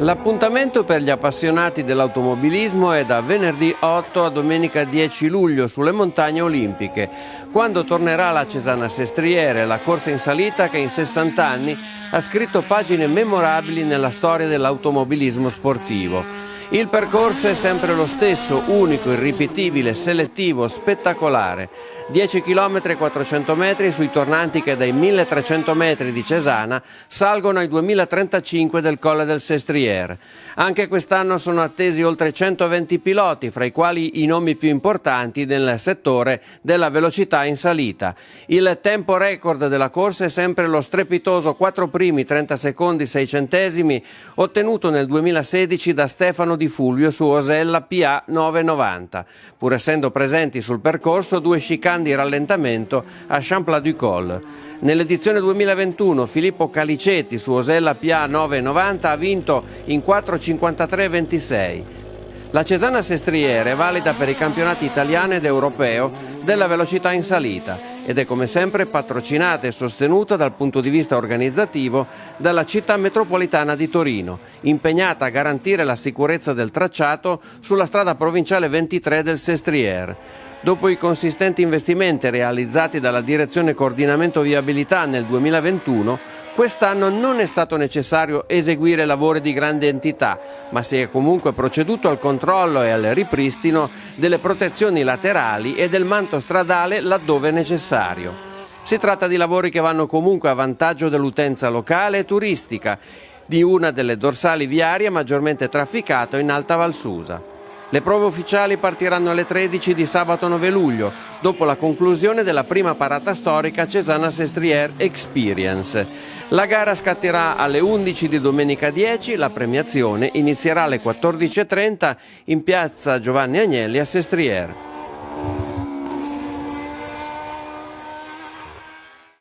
L'appuntamento per gli appassionati dell'automobilismo è da venerdì 8 a domenica 10 luglio sulle montagne olimpiche, quando tornerà la Cesana Sestriere, la corsa in salita che in 60 anni ha scritto pagine memorabili nella storia dell'automobilismo sportivo. Il percorso è sempre lo stesso, unico, irripetibile, selettivo, spettacolare. 10 km e 400 metri sui tornanti che dai 1300 metri di Cesana salgono ai 2035 del Colle del Sestriere. Anche quest'anno sono attesi oltre 120 piloti, fra i quali i nomi più importanti nel settore della velocità in salita. Il tempo record della corsa è sempre lo strepitoso 4 primi 30 secondi 6 centesimi ottenuto nel 2016 da Stefano Di Fulvio su Osella PA 990, pur essendo presenti sul percorso due chicane di rallentamento a Champlain-du-Col. Nell'edizione 2021 Filippo Caliceti su Osella PA 990 ha vinto in 4.53.26. La Cesana Sestriere è valida per i campionati italiano ed europeo della velocità in salita ed è come sempre patrocinata e sostenuta dal punto di vista organizzativo dalla città metropolitana di Torino, impegnata a garantire la sicurezza del tracciato sulla strada provinciale 23 del Sestriere. Dopo i consistenti investimenti realizzati dalla Direzione Coordinamento Viabilità nel 2021, quest'anno non è stato necessario eseguire lavori di grande entità, ma si è comunque proceduto al controllo e al ripristino delle protezioni laterali e del manto stradale laddove necessario. Si tratta di lavori che vanno comunque a vantaggio dell'utenza locale e turistica di una delle dorsali viarie maggiormente trafficato in Alta Valsusa. Le prove ufficiali partiranno alle 13 di sabato 9 luglio, dopo la conclusione della prima parata storica Cesana Sestriere Experience. La gara scatterà alle 11 di domenica 10, la premiazione inizierà alle 14.30 in piazza Giovanni Agnelli a Sestriere.